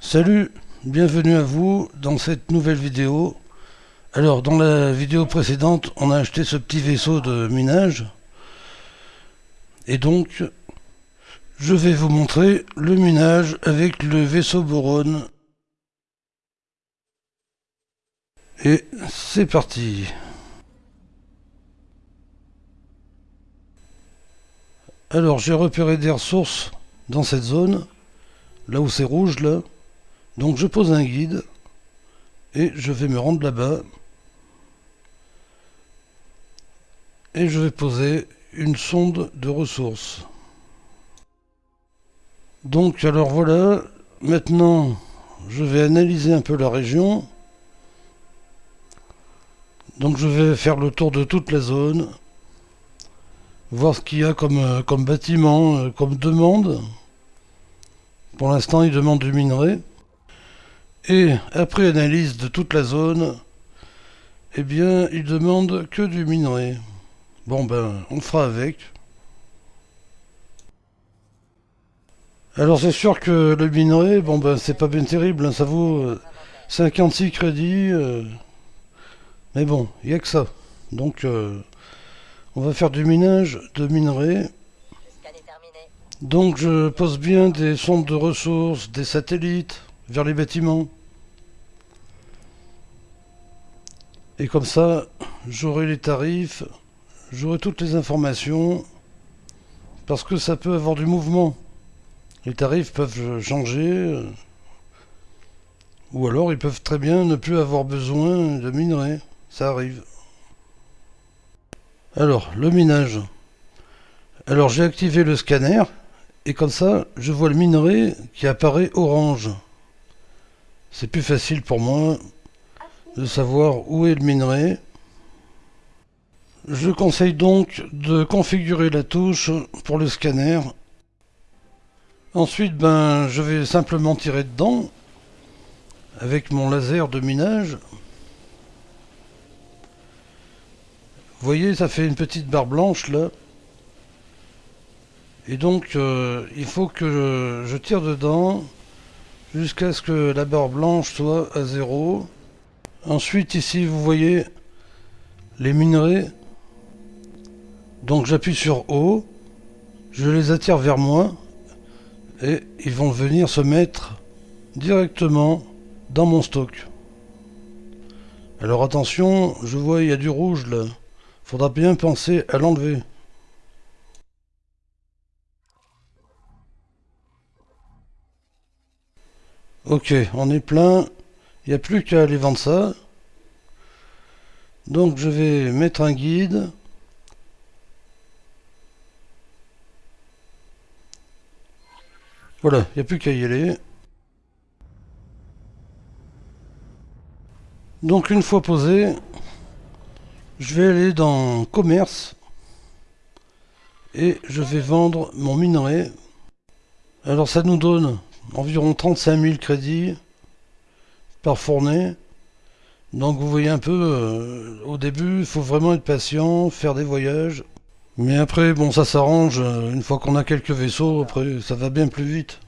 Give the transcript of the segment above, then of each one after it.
Salut, bienvenue à vous dans cette nouvelle vidéo. Alors dans la vidéo précédente on a acheté ce petit vaisseau de minage et donc je vais vous montrer le minage avec le vaisseau Boron. Et c'est parti Alors j'ai repéré des ressources dans cette zone, là où c'est rouge là. Donc je pose un guide et je vais me rendre là-bas. Et je vais poser une sonde de ressources. Donc alors voilà, maintenant je vais analyser un peu la région. Donc je vais faire le tour de toute la zone, voir ce qu'il y a comme, euh, bâtiment, euh, comme demande. Pour l'instant il demande du minerai. Et après analyse de toute la zone, eh bien, il demande que du minerai. Bon ben, on fera avec. Alors c'est sûr que le minerai, bon ben c'est pas bien terrible, hein, ça vaut 56 euh, crédits. Euh. mais bon, il n'y a que ça. Donc euh, on va faire du minage de minerai. Donc je pose bien des sondes de ressources, des satellites vers les bâtiments. Et comme ça, j'aurai les tarifs, j'aurai toutes les informations, parce que ça peut avoir du mouvement. Les tarifs peuvent changer, ou alors ils peuvent très bien ne plus avoir besoin de minerais. Ça arrive. Alors, le minage. Alors j'ai activé le scanner, et comme ça, je vois le minerai qui apparaît orange. C'est plus facile pour moi de savoir où est le minerai. Je conseille donc de configurer la touche pour le scanner. Ensuite, ben, je vais simplement tirer dedans avec mon laser de minage. Voyez, ça fait une petite barre blanche là. Et donc, euh, il faut que je tire dedans jusqu'à ce que la barre blanche soit à zéro. Ensuite, ici, vous voyez les minerais. Donc j'appuie sur O, je les attire vers moi, et ils vont venir se mettre directement dans mon stock. Alors attention, je vois il y a du rouge là. Faudra bien penser à l'enlever. Ok, on est plein. Il n'y a plus qu'à aller vendre ça. Donc je vais mettre un guide. Voilà, il n'y a plus qu'à y aller. Donc une fois posé, je vais aller dans commerce et je vais vendre mon minerai. Alors ça nous donne environ 35 000 crédits par fournée. Donc vous voyez un peu, euh, au début, il faut vraiment être patient, faire des voyages. Mais après, bon, ça s'arrange, euh, une fois qu'on a quelques vaisseaux, après, ça va bien plus vite.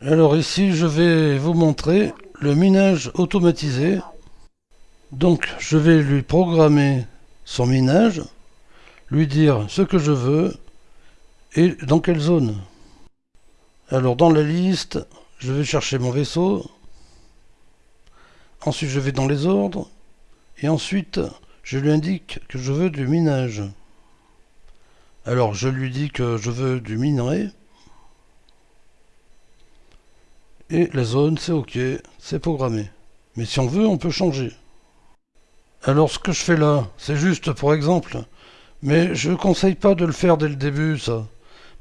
Alors ici, je vais vous montrer le minage automatisé. Donc, je vais lui programmer son minage, lui dire ce que je veux et dans quelle zone. Alors, dans la liste, je vais chercher mon vaisseau, Ensuite, je vais dans les ordres. Et ensuite, je lui indique que je veux du minage. Alors, je lui dis que je veux du minerai. Et la zone, c'est OK, c'est programmé. Mais si on veut, on peut changer. Alors, ce que je fais là, c'est juste pour exemple. Mais je ne conseille pas de le faire dès le début, ça.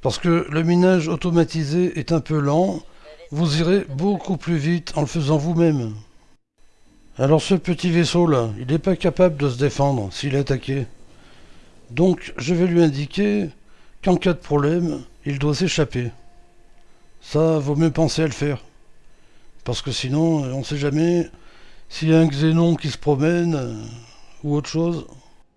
Parce que le minage automatisé est un peu lent. Vous irez beaucoup plus vite en le faisant vous-même. Alors ce petit vaisseau là, il n'est pas capable de se défendre s'il est attaqué. Donc je vais lui indiquer qu'en cas de problème, il doit s'échapper. Ça, vaut mieux penser à le faire. Parce que sinon, on ne sait jamais s'il y a un xénon qui se promène euh, ou autre chose.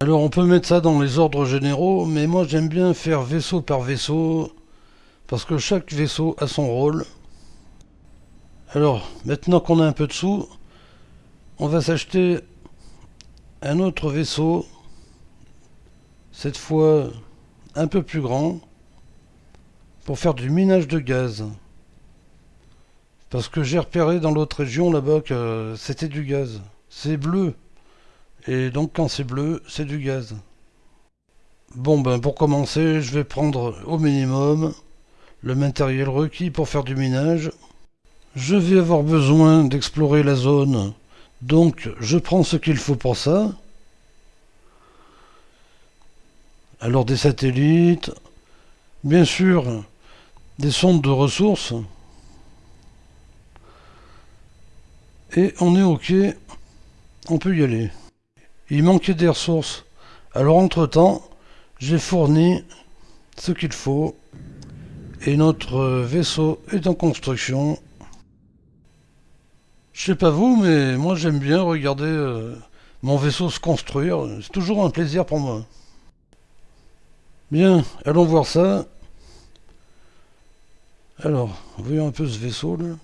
Alors on peut mettre ça dans les ordres généraux, mais moi j'aime bien faire vaisseau par vaisseau, parce que chaque vaisseau a son rôle. Alors, maintenant qu'on a un peu de sous, on va s'acheter un autre vaisseau, cette fois un peu plus grand, pour faire du minage de gaz. Parce que j'ai repéré dans l'autre région là-bas que c'était du gaz. C'est bleu. Et donc quand c'est bleu, c'est du gaz. Bon ben pour commencer, je vais prendre au minimum le matériel requis pour faire du minage. Je vais avoir besoin d'explorer la zone, donc je prends ce qu'il faut pour ça. Alors des satellites, bien sûr des sondes de ressources. Et on est ok, on peut y aller. Il manquait des ressources. Alors entre-temps, j'ai fourni ce qu'il faut. Et notre vaisseau est en construction. Je sais pas vous, mais moi j'aime bien regarder euh, mon vaisseau se construire. C'est toujours un plaisir pour moi. Bien, allons voir ça. Alors, voyons un peu ce vaisseau là.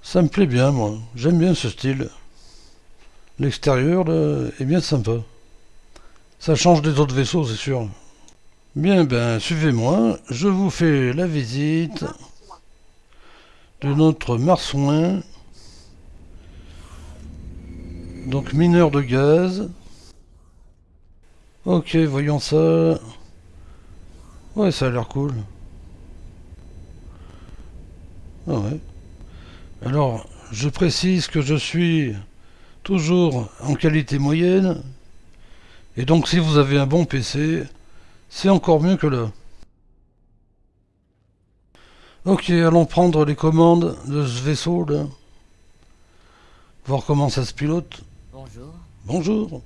Ça me plaît bien, moi. J'aime bien ce style. L'extérieur, est bien sympa. Ça change des autres vaisseaux, c'est sûr. Bien, ben, suivez-moi. Je vous fais la visite de notre marsouin. Donc, mineur de gaz. Ok, voyons ça. Ouais, ça a l'air cool. Ah. Alors, je précise que je suis toujours en qualité moyenne. Et donc si vous avez un bon PC, c'est encore mieux que là. Ok, allons prendre les commandes de ce vaisseau là. Voir comment ça se pilote. Bonjour. Bonjour.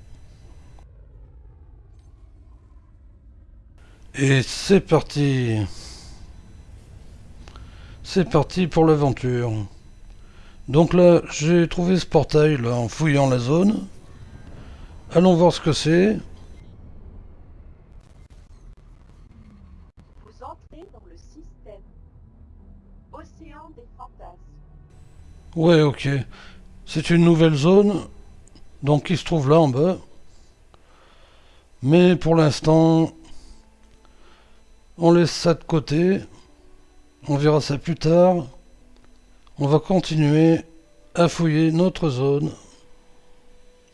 Et c'est parti. C'est parti pour l'aventure. Donc là, j'ai trouvé ce portail là en fouillant la zone. Allons voir ce que c'est. Vous entrez dans le système Océan des Fantasmes. Ouais, ok. C'est une nouvelle zone, donc qui se trouve là en bas. Mais pour l'instant, on laisse ça de côté. On verra ça plus tard. On va continuer à fouiller notre zone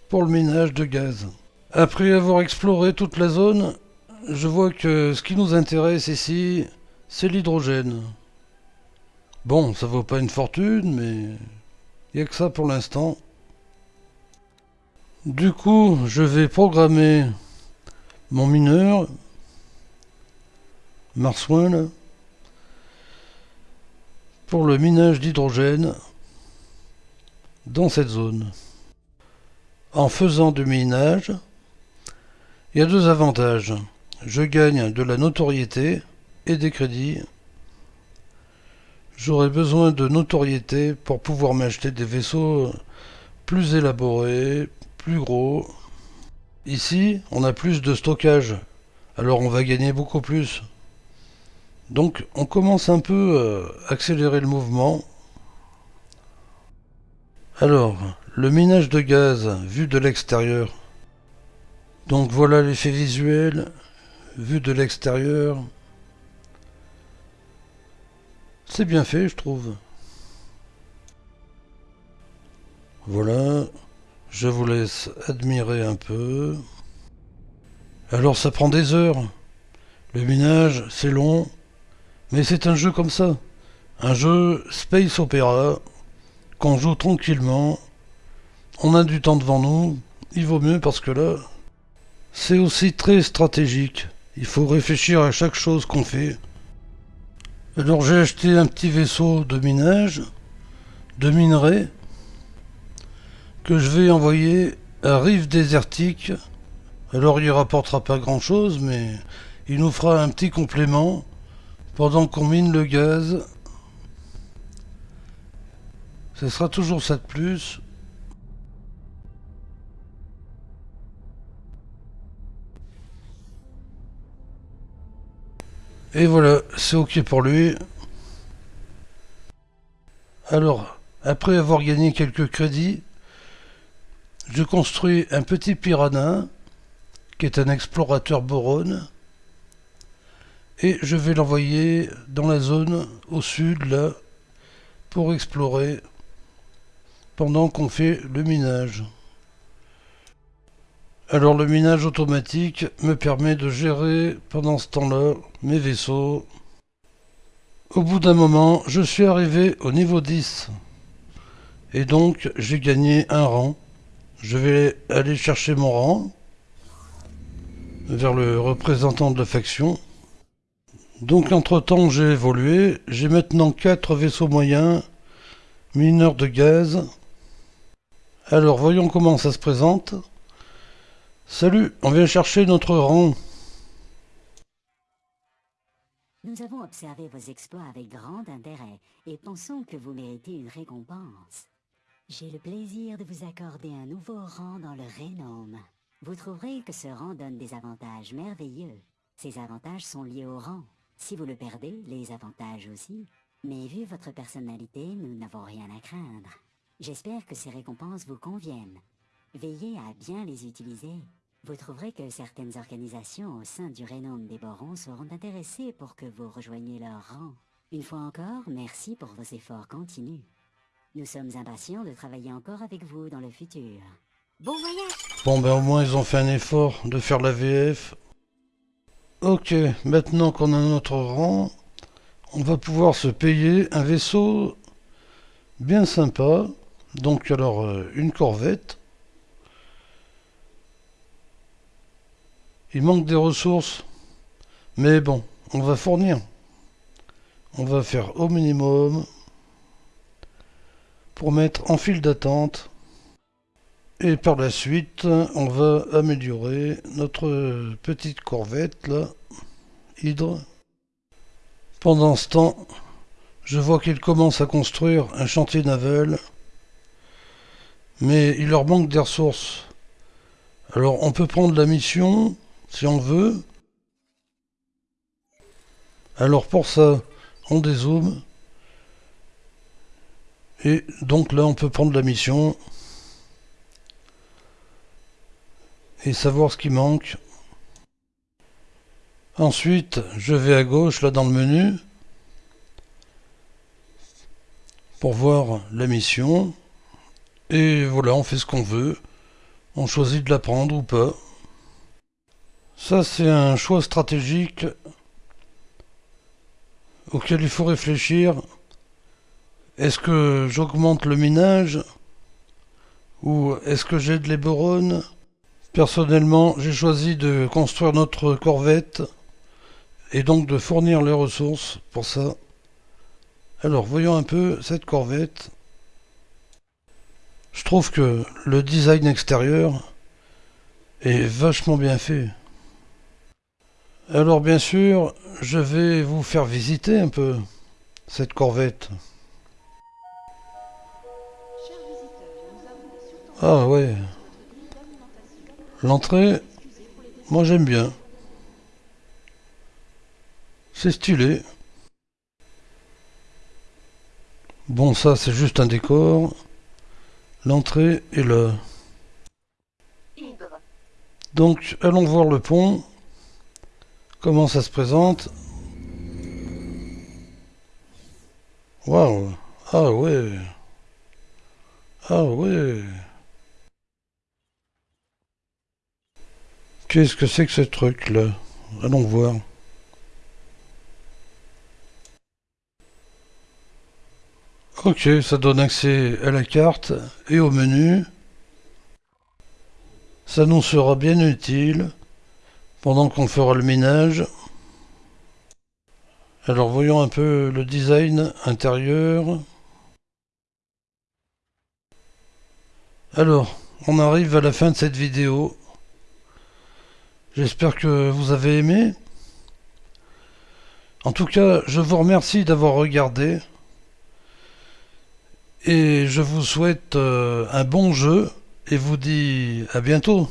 pour le minage de gaz. Après avoir exploré toute la zone, je vois que ce qui nous intéresse ici, c'est l'hydrogène. Bon, ça vaut pas une fortune, mais il n'y a que ça pour l'instant. Du coup, je vais programmer mon mineur, Marsouin, pour le minage d'hydrogène dans cette zone. En faisant du minage, il y a deux avantages. Je gagne de la notoriété et des crédits. J'aurai besoin de notoriété pour pouvoir m'acheter des vaisseaux plus élaborés, plus gros. Ici, on a plus de stockage, alors on va gagner beaucoup plus. Donc on commence un peu à accélérer le mouvement. Alors, le minage de gaz vu de l'extérieur. Donc voilà l'effet visuel vu de l'extérieur. C'est bien fait, je trouve. Voilà, je vous laisse admirer un peu. Alors ça prend des heures. Le minage, c'est long. Mais c'est un jeu comme ça. Un jeu space opéra qu'on joue tranquillement. On a du temps devant nous. Il vaut mieux parce que là, c'est aussi très stratégique. Il faut réfléchir à chaque chose qu'on fait. Alors j'ai acheté un petit vaisseau de minage, de minerai, que je vais envoyer à Rive Désertique. Alors il rapportera pas grand chose, mais il nous fera un petit complément pendant qu'on mine le gaz, ce sera toujours ça de plus. Et voilà, c'est ok pour lui. Alors, après avoir gagné quelques crédits, je construis un petit piranha, qui est un explorateur boron, et je vais l'envoyer dans la zone au sud, là, pour explorer pendant qu'on fait le minage. Alors le minage automatique me permet de gérer pendant ce temps-là mes vaisseaux. Au bout d'un moment, je suis arrivé au niveau 10. Et donc, j'ai gagné un rang. Je vais aller chercher mon rang vers le représentant de la faction. Donc, entre-temps, j'ai évolué. J'ai maintenant 4 vaisseaux moyens, mineurs de gaz. Alors, voyons comment ça se présente. Salut, on vient chercher notre rang. Nous avons observé vos exploits avec grand intérêt et pensons que vous méritez une récompense. J'ai le plaisir de vous accorder un nouveau rang dans le Rénome. Vous trouverez que ce rang donne des avantages merveilleux. Ces avantages sont liés au rang. Si vous le perdez, les avantages aussi. Mais vu votre personnalité, nous n'avons rien à craindre. J'espère que ces récompenses vous conviennent. Veillez à bien les utiliser. Vous trouverez que certaines organisations au sein du Rénome des Borons seront intéressées pour que vous rejoigniez leur rang. Une fois encore, merci pour vos efforts continus. Nous sommes impatients de travailler encore avec vous dans le futur. Bon voyage Bon ben au moins ils ont fait un effort de faire la VF. Ok, maintenant qu'on a notre rang, on va pouvoir se payer un vaisseau bien sympa. Donc alors euh, une corvette. Il manque des ressources. Mais bon, on va fournir. On va faire au minimum pour mettre en file d'attente. Et par la suite, on va améliorer notre petite corvette là, Hydre. Pendant ce temps, je vois qu'ils commencent à construire un chantier naval. Mais il leur manque des ressources. Alors on peut prendre la mission si on veut. Alors pour ça, on dézoome. Et donc là, on peut prendre la mission. Et savoir ce qui manque. Ensuite, je vais à gauche, là dans le menu. Pour voir la mission. Et voilà, on fait ce qu'on veut. On choisit de la prendre ou pas. Ça, c'est un choix stratégique auquel il faut réfléchir. Est-ce que j'augmente le minage ou est-ce que j'aide les borons Personnellement, j'ai choisi de construire notre corvette et donc de fournir les ressources pour ça. Alors, voyons un peu cette corvette. Je trouve que le design extérieur est vachement bien fait. Alors bien sûr, je vais vous faire visiter un peu cette corvette. Ah ouais. L'entrée, moi j'aime bien. C'est stylé. Bon ça c'est juste un décor. L'entrée est là. Donc allons voir le pont. Comment ça se présente Waouh. Ah ouais. Ah ouais. Qu'est-ce que c'est que ce truc là Allons voir. Ok, ça donne accès à la carte et au menu. Ça nous sera bien utile pendant qu'on fera le ménage. Alors voyons un peu le design intérieur. Alors, on arrive à la fin de cette vidéo. J'espère que vous avez aimé. En tout cas, je vous remercie d'avoir regardé. Et je vous souhaite euh, un bon jeu et vous dis à bientôt.